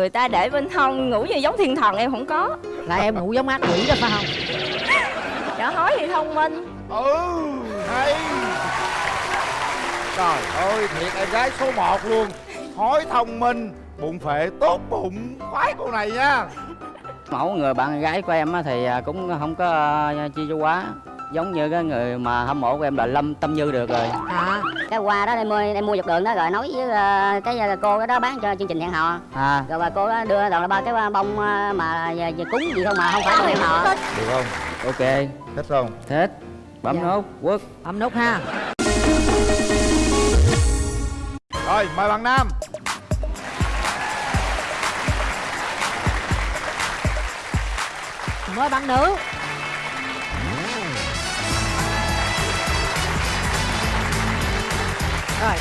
người ta để bên hông ngủ như giống thiên thần em không có. Là em ngủ giống ác quỷ đó phải không? Dạ hói thì thông minh. Ừ hay. Trời ơi thiệt em gái số 1 luôn. Hói thông minh bụng phệ tốt bụng. Khoái cô này nha. Mẫu người bạn gái của em á thì à, cũng không có à, chi cho quá giống như cái người mà hâm mộ của em là lâm tâm như được rồi. À cái hoa đó em mua em mua dọc đường đó rồi nói với ờ, cái ờ, cô cái đó bán cho chương trình hẹn hò. À. Rồi bà cô đó đưa toàn là ba cái bông ờ, mà cúng gì không mà không phải hẹn hò. Được không? Ok. Thích không? Thích. Bấm Dạ. nốt quốc bấm nút ha. Rồi mời bạn nam. Mời bạn nữ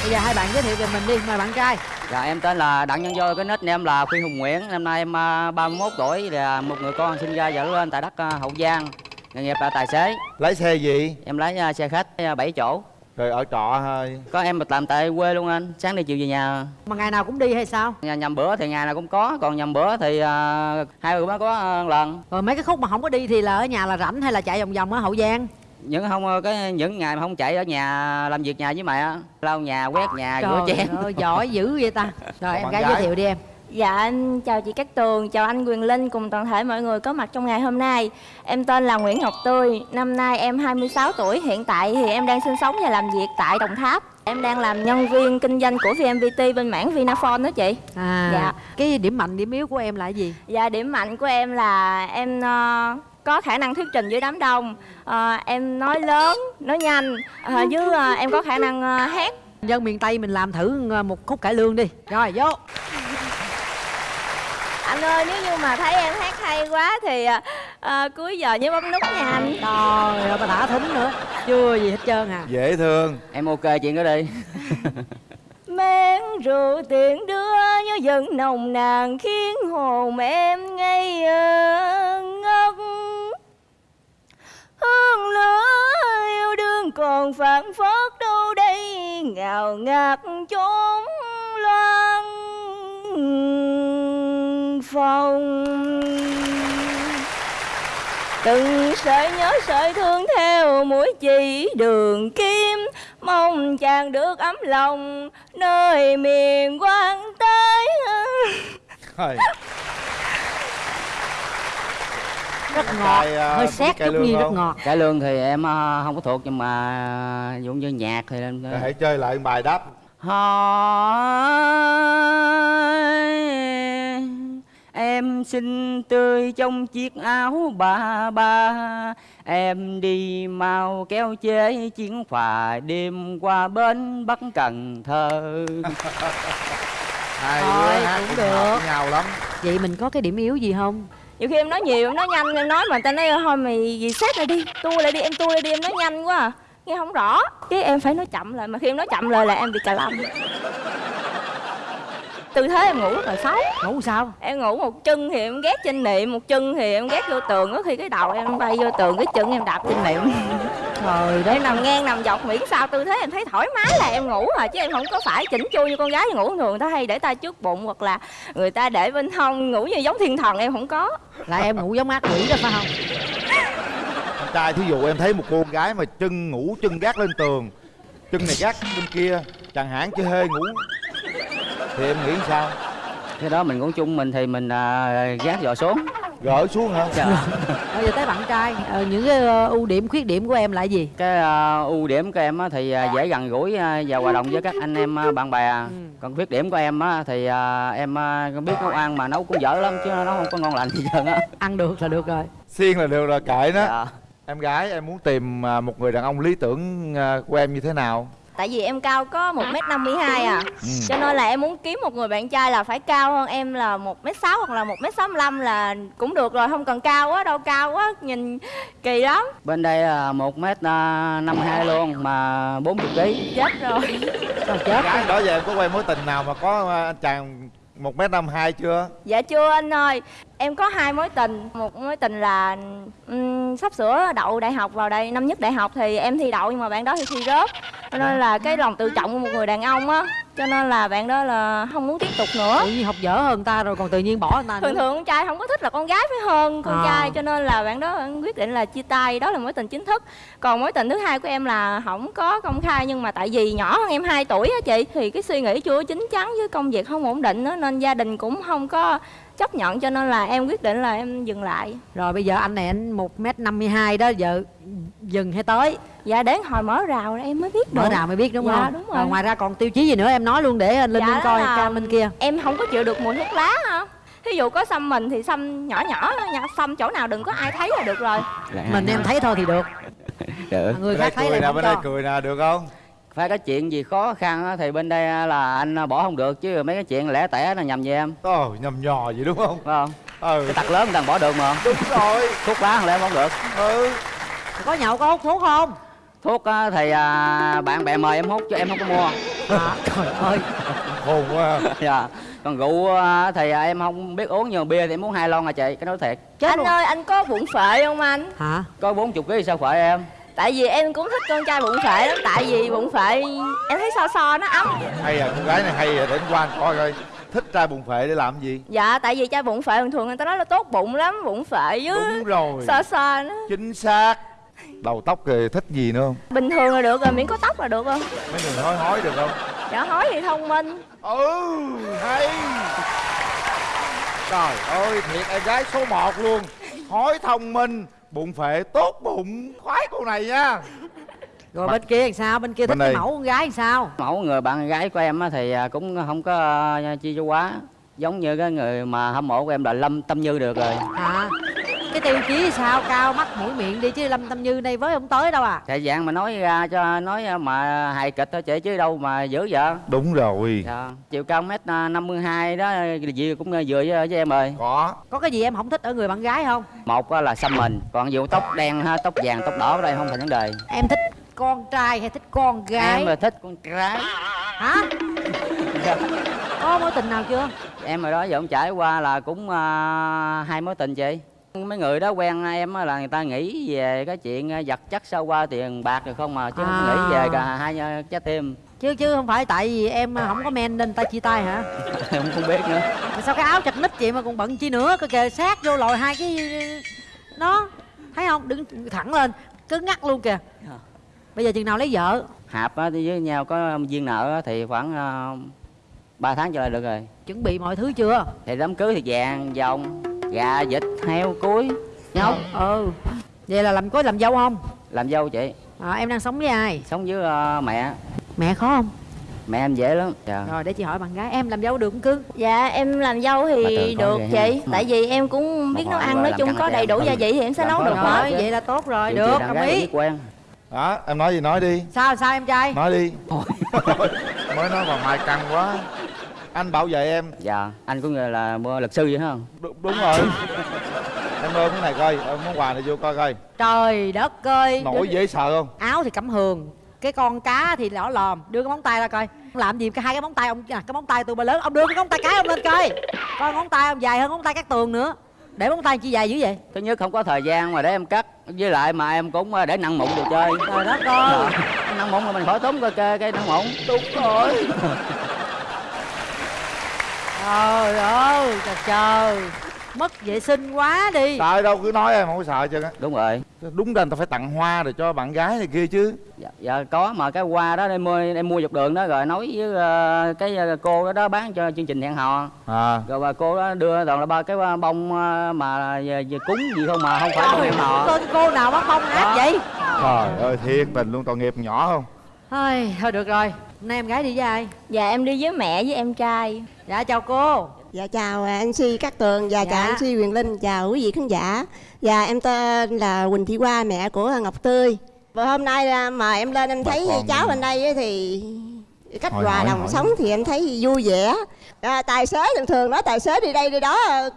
bây giờ hai bạn giới thiệu về mình đi. Mời bạn trai. Dạ em tên là đặng nhân vô cái nick em là khuyên hùng nguyễn. Năm nay em à, 31 tuổi là một người con sinh ra và lớn lên tại đất à, hậu giang nghề nghiệp là tài xế. Lấy xe gì? Em lái à, xe khách 7 chỗ. Rồi ở trọ thôi. Có em mà làm tại quê luôn anh. Sáng đi chiều về nhà. Mà ngày nào cũng đi hay sao? Nhà nhầm bữa thì ngày nào cũng có còn nhầm bữa thì à, hai bữa mới có à, lần. Rồi mấy cái khúc mà không có đi thì là ở nhà là rảnh hay là chạy vòng vòng ở hậu giang những không cái những ngày mà không chạy ở nhà làm việc nhà với mẹ á, lau nhà quét nhà rửa chén. ơi giỏi dữ vậy ta. Rồi em gái giới thiệu đi em. Dạ anh chào chị Cát Tường, chào anh Quyền Linh cùng toàn thể mọi người có mặt trong ngày hôm nay. Em tên là Nguyễn Ngọc Tươi, năm nay em 26 tuổi, hiện tại thì em đang sinh sống và làm việc tại Đồng Tháp. Em đang làm nhân viên kinh doanh của VNPT bên mảng Vinaphone đó chị. À Dạ. cái điểm mạnh điểm yếu của em là gì? Và điểm mạnh của em là em ờ, có khả năng thuyết trình với đám đông. Ờ, Em nói lớn, nói nhanh, ờ, với ờ, em có khả năng ờ, hát. Dân miền tây mình làm thử ờ, một khúc cải lương đi. Rồi vô. Anh ơi nếu như mà thấy em hát hay quá thì ờ, cuối giờ nhớ bấm nút nha anh. Trời ơi bà đã thính nữa. Chưa gì hết trơn à. Dễ thương. Em ok chuyện đó đi. Men rượu tiền đưa như dần nồng nàn khiến hồn em ngây ngất Hương lửa yêu đương còn phản phất đâu đây ngào ngạt chốn loan phòng. Từng sợi nhớ sợi thương theo mũi chỉ đường kim Mong chàng được ấm lòng nơi miền quan tới rất ngọt Cài, à, hơi xét chút nhi rất ngọt. Cải lương thì em ờ, không có thuộc nhưng mà ví dụ như nhạc thì em hãy chơi lại bài đáp. Hỏi em xinh tươi trong chiếc áo ba ba. Em đi mau kéo chế chuyến phà đêm qua bến bắc cần thơ. Hai Thôi, đứa hát cũng được. nhau lắm. Vậy mình có cái điểm yếu gì không nhiều khi em nói nhiều, em nói nhanh, em nói mà người ta nói ờ, thôi mày gì xét lại đi Tua lại đi, em tua lại đi, em nói nhanh quá à. Nghe không rõ. Cái em phải nói chậm lại, mà khi em nói chậm lại là em bị cà lâm. Tư thế em ngủ rất là xấu. Ngủ sao? Em ngủ một chân thì em ghét trên niệm, một chân thì em ghét vô tường. Có khi cái đầu em bay vô tường, cái chân em đạp trên niệm trời đất Em nằm ngang nằm dọc miễn sao. Tư thế em thấy thoải mái là em ngủ à chứ em không có phải chỉnh chu như con gái ngủ thường. Người ta hay để tay trước bụng hoặc là người ta để bên hông ngủ như giống thiên thần em không có. Là em ngủ giống ác quỷ đó phải không? Con trai thí dụ em thấy một cô gái mà chân ngủ chân gác lên tường chân này gác bên kia chẳng hạn chứ hơi ngủ thì em nghĩ sao? Cái đó mình ngủ chung mình thì mình à, gác dò xuống. Gỡ xuống hả? Dạ. bây giờ tới bạn trai ờ, những cái ờ, ưu điểm khuyết điểm của em là gì? Cái à, ưu điểm của em á, thì à, dễ gần gũi à, và hòa đồng với các anh em à, bạn bè. Còn khuyết điểm của em á, thì à, em à, biết nấu ăn mà nấu cũng dở lắm chứ nó không có ngon lành gì trơn á. Ăn được là được rồi. Xiên là được rồi kệ nó. Dạ. em gái em muốn tìm à, một người đàn ông lý tưởng à, của em như thế nào tại vì em cao có một m năm mươi hai à. Cho nên là em muốn kiếm một người bạn trai là phải cao hơn em là một m sáu hoặc là một m sáu là cũng được rồi không cần cao quá đâu cao quá nhìn kỳ lắm. Bên đây là một m năm hai luôn mà 40 kg chết rồi. Sao chết gái đó giờ em có quen mối tình nào mà có à, anh chàng một m năm hai chưa? Dạ chưa anh ơi. Em có hai mối tình. Một mối tình là ừm, sắp sửa đậu đại học vào đây năm nhất đại học thì em thi đậu nhưng mà bạn đó thì thi rớt. Cho nên là cái lòng tự trọng của một người đàn ông á cho nên là bạn đó là không muốn tiếp tục nữa. Tự nhiên học dở hơn ta rồi còn tự nhiên bỏ người ta thường nữa. thường con trai không có thích là con gái phải hơn con À. trai cho nên là bạn đó quyết định là chia tay. Đó là mối tình chính thức. Còn mối tình thứ hai của em là không có công khai nhưng mà tại vì nhỏ hơn em 2 tuổi á chị thì cái suy nghĩ chưa chín chắn với công việc không ổn định nữa nên gia đình cũng không có chấp nhận cho nên là em quyết định là em dừng lại. Rồi bây giờ anh này anh một m năm mươi hai đó giờ dừng hay tới dạ đến hồi mở rào em mới biết mở được. nào mới biết đúng Dạ, không? đúng rồi. Rồi. ngoài ra còn tiêu chí gì nữa em nói luôn để anh linh Dạ coi ca bên kia. em không có chịu được mùi thuốc lá hả thí dụ có xăm mình thì xăm nhỏ nhỏ xăm chỗ nào đừng có ai thấy là được rồi. Mình em thấy thôi thì được. Được người bên đây khác thấy cười là nè không bên đây cười nè được không? Phải có chuyện gì khó khăn á, thì bên đây là anh bỏ không được chứ mấy cái chuyện lẻ tẻ là nhầm về em. Ồ nhầm nhò gì đúng không? Phải không? Ừ. Cái tật lớn người ta bỏ được mà. Đúng rồi. Thuốc lá lẽ không được? Ừ. Có nhậu có hút thuốc không thuốc á, thì à, bạn bè mời em hút chứ em không có mua. À, trời ơi. Khôn quá dạ. Còn rượu á, thì à, em không biết uống nhiều bia thì em uống hai lon à chị cái nói thiệt. Chết anh luôn. ơi anh có bụng phệ không anh? Hả? Có bốn chục ký sao phải em? Tại vì em cũng thích con trai bụng phệ lắm tại vì bụng phệ em thấy so so nó ấm. Hay à con gái này hay à để anh qua anh coi coi. Thích trai bụng phệ để làm gì? Dạ tại vì trai bụng phệ thường thường người ta nói là tốt bụng lắm bụng phệ với đúng rồi. So so nó. Chính xác đầu tóc thì thích gì nữa không? Bình thường là được rồi miễn có tóc là được rồi mấy người nói hói được không? Dạ hói thì thông minh. Ừ hay. Trời ơi thiệt em gái số 1 luôn. Hói thông minh bụng phệ tốt bụng. Khoái cô này nha. Rồi bên kia làm sao? Bên kia thích Bên cái đây. mẫu con gái làm sao? Mẫu người bạn gái của em á thì à, cũng không có à, chia cho quá. Giống như cái người mà hâm mộ của em là lâm tâm như được rồi. Hả cái tiêu chí sao? Cao mắt mũi miệng đi chứ lâm tâm như đây với không tới đâu à? Thì dạng mà nói ra cho nói mà hài kịch thôi chị chứ đâu mà dữ vậy. Đúng rồi. Dạ. chiều cao mét à, năm mươi hai đó gì cũng vừa với, với em rồi có. Có cái gì em không thích ở người bạn gái không? Một là xăm mình còn dù tóc đen ha tóc vàng tóc đỏ ở đây không thành vấn đề. Em thích con trai hay thích con gái? Em là thích con gái. Hả? Có mối tình nào chưa? Em rồi đó giờ cũng trải qua là cũng à, hai mối tình chị mấy người đó quen em là người ta nghĩ về cái chuyện à, vật chất sau qua tiền bạc rồi không mà chứ không À. nghĩ về cả hai à, trái tim. Chứ chứ không phải tại vì em không có men nên ta chia tay hả? Em không biết nữa. Mà sao cái áo chặt nít chị mà còn bận chi nữa coi kìa sát vô lòi hai cái nó thấy không? Đứng thẳng lên cứng ngắc luôn kìa. Bây giờ chừng nào lấy vợ? Hạp với nhau có viên nợ thì khoảng à, 3 tháng trở lại được rồi. Chuẩn bị mọi thứ chưa? Thì đám cưới thì vàng vòng gà vịt heo cuối nhóc ừ. Vậy là làm có làm dâu không? Làm dâu chị. À, em đang sống với ai? Sống với à, mẹ. Mẹ khó không? Mẹ em dễ lắm. Dạ. Rồi để chị hỏi bạn gái em làm dâu được không cưng dạ em làm dâu Mà thì được vậy chị. ha. tại vì em cũng biết nấu ăn nói chung có đầy đủ gia vị thì em sẽ nấu được rồi vậy là tốt rồi Chị- được đồng ý. quen. Đó em nói gì nói đi. Sao sao em trai? Nói đi. Mới nói bà mai căng quá anh bảo vệ em. Dạ anh cũng là mua luật sư vậy hả không? Đúng, đúng rồi. Em ôm cái này coi ôm món quà này vô coi coi. Trời đất ơi. Nổi dễ sợ không? Áo thì cẩm hường cái con cá thì lỏ lòm. Đưa cái móng tay ra coi. Ông làm gì cái hai cái móng tay ông à, cái móng tay tôi bà lớn ông đưa cái móng tay cái ông lên coi. Coi móng tay ông dài hơn móng tay cắt tường nữa. Để móng tay chi dài dữ vậy? Thứ nhất không có thời gian mà để em cắt với lại mà em cũng ờ, để nặng mụn đồ chơi. Trời đất ơi. Dạ. nặng mụn là mình khỏi tốn cái cái, cái nặng mụn. Đúng rồi trời ơi trời trời. Mất vệ sinh quá đi. Sợ đâu cứ nói em không có sợ chứ. Đúng rồi. Đúng ra người ta phải tặng hoa rồi cho bạn gái này kia chứ. Dạ, dạ có mà cái hoa đó em mua em mua dọc đường đó rồi nói với ờ, cái ờ, cô đó, đó bán cho chương trình hẹn hò. À. Rồi bà cô đó đưa toàn là ba cái bông ờ, mà về, về cúng gì không mà không phải bông hẹn hò. tên cô nào bán bông ác vậy? Trời ơi thiệt tình luôn tội nghiệp nhỏ không? Thôi thôi được rồi. Nay em gái đi với ai? Dạ em đi với mẹ với em trai dạ chào cô Dạ chào à, anh Si Cát Tường và Dạ. chào anh Si Quyền Linh, chào quý vị khán giả. Dạ em tên là Quỳnh Thị Hoa, mẹ của Ngọc Tươi. Và hôm nay à, mà em lên em Bà thấy cháu mình. bên đây á thì cách Hỏi, hòa hỏi, đồng hỏi. sống thì em thấy vui vẻ. À, tài xế thường thường nói tài xế đi đây đi đó à,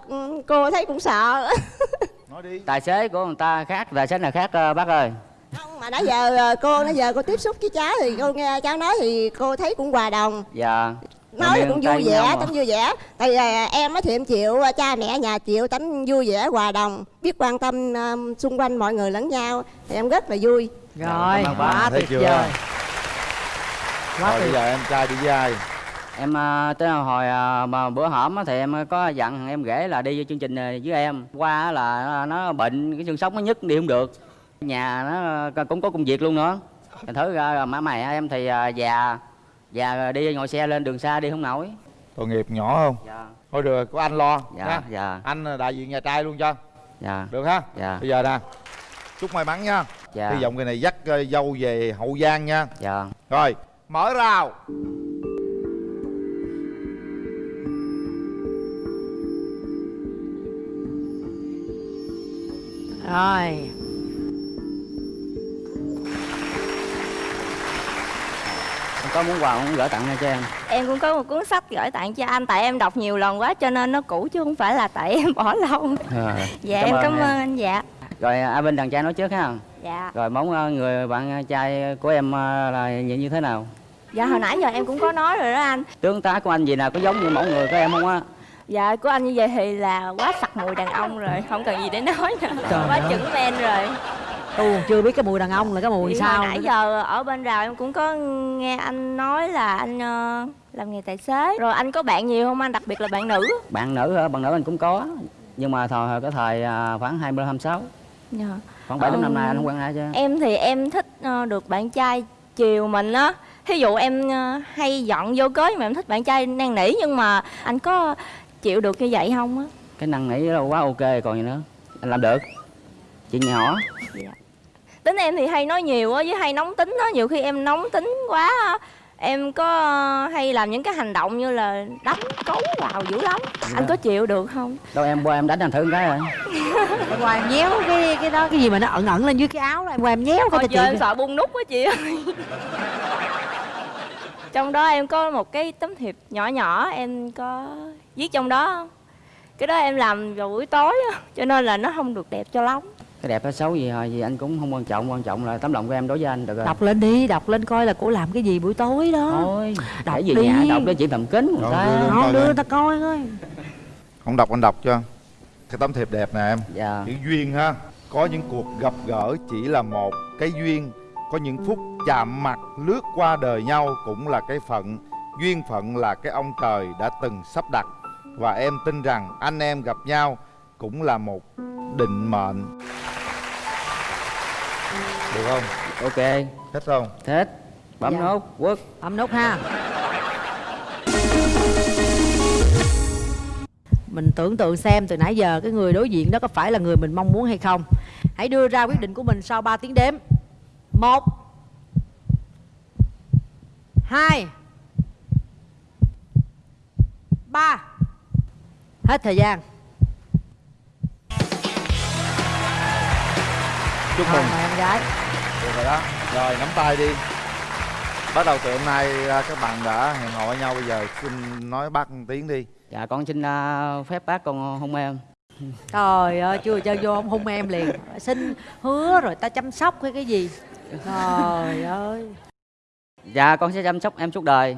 cô thấy cũng sợ. nói đi tài xế của người ta khác tài xế nào khác bác ơi Không, mà nãy giờ cô nãy giờ cô tiếp xúc với cháu thì cô nghe cháu nói thì cô thấy cũng hòa đồng. dạ nói thì cũng vui vẻ à. vui vẻ. Tại vì à, em á thì em chịu à, cha mẹ nhà chịu tấm vui vẻ hòa đồng biết quan tâm à, xung quanh mọi người lẫn nhau. Thì em rất là vui. Rồi. Quá Thấy tuyệt chưa? vời. Quá bây giờ em trai đi với ai? Em tới hồi mà bữa hổm á thì em có dặn em rể là đi chương trình với em. Qua là nó bệnh cái xương sống nó nhức đi không được. Nhà nó cũng có công việc luôn nữa. Thành thử ra má mày em thì già già đi ngồi xe lên đường xa đi không nổi. Tội nghiệp nhỏ không? Dạ. Thôi được có anh lo dạ nha. dạ. Anh là đại diện nhà trai luôn cho. Dạ. Được ha? Dạ. Bây giờ nè chúc may mắn nha. Dạ. Hy vọng cái này dắt ờ, dâu về hậu giang nha. Dạ. Rồi mở rào. Rồi có muốn quà muốn gửi tặng cho em? Em cũng có một cuốn sách gửi tặng cho anh Tại em đọc nhiều lần quá cho nên nó cũ chứ không phải là tại em bỏ lâu. Rồi, Dạ em cảm ơn anh dạ. Rồi à, bên đàn trai nói trước ha. Dạ. Rồi mong à, người bạn trai của em à, là như như thế nào? Dạ hồi nãy giờ em cũng có nói rồi đó anh. Tướng tá của anh gì nào có giống như mẫu người của em không á? Dạ của anh như vậy thì là quá sặc mùi đàn ông rồi Không cần gì để nói nữa. Trời Quá ơi. chuẩn men rồi tôi còn chưa biết cái mùi đàn ông là cái mùi Thì sao nãy giờ ở bên rào em cũng có nghe anh nói là anh ờ, làm nghề tài xế. Rồi anh có bạn nhiều không anh, đặc biệt là bạn nữ. Bạn nữ hả? Bạn nữ anh cũng có. Nhưng mà thời cái thời à, khoảng 20 26 Dạ. khoảng 7 đến năm nay anh không quen ai chứ. Em thì em thích ờ, được bạn trai chiều mình á. Thí dụ em ờ, hay giận vô cớ nhưng mà em thích bạn trai năn nỉ Nhưng mà anh có chịu được như vậy không á? Cái năng nỉ là quá ok còn gì nữa. Anh làm được. Chuyện nhỏ Tính em thì hay nói nhiều á với hay nóng tính á. Nhiều khi em nóng tính quá á, Em có ờ, hay làm những cái hành động như là đánh cấu vào dữ lắm. Anh có chịu được không? đâu em qua em đánh anh thử một cái rồi em qua em nhéo cái cái đó. Cái gì mà nó ẩn ẩn lên dưới cái áo đó em qua em nhéo coi cho chị em sợ bung nút quá chị ơi. Trong đó em có một cái tấm thiệp nhỏ nhỏ em có viết trong đó. Cái đó em làm vào buổi tối á Cho nên là nó không được đẹp cho lắm cái đẹp hay xấu gì hồi gì anh cũng không quan trọng quan trọng là tấm lòng của em đối với anh được rồi. Đọc lên đi đọc lên coi là cổ làm cái gì buổi tối đó. Thôi Đọc để về đi. nhà đọc để chuyện thầm kín người ta. không đưa ta coi coi. Không đọc anh đọc cho. Cái tấm thiệp đẹp nè em. Dạ. Chữ duyên ha. Có những cuộc gặp gỡ chỉ là một cái duyên. Có những phút chạm mặt lướt qua đời nhau cũng là cái phận. Duyên phận là cái ông trời đã từng sắp đặt. Và em tin rằng anh em gặp nhau cũng là một định mệnh được không? Ok. Thích không? Thế bấm Dạ. nốt quốc bấm nút ha. Mình tưởng tượng xem từ nãy giờ cái người đối diện đó có phải là người mình mong muốn hay không. Hãy đưa ra quyết định của mình sau 3 tiếng đếm. Một hai ba. Hết thời gian. Chúc mừng. Mời em gái được rồi đó. Rồi nắm tay đi. Bắt đầu từ hôm nay à, các bạn đã hẹn hò với nhau. Bây giờ xin nói bác một tiếng đi. Dạ con xin à, phép bác con hôn em trời ơi chưa chơi vô ông hung em liền. Xin hứa rồi ta chăm sóc hay cái gì? Trời ơi. Dạ con sẽ chăm sóc em suốt đời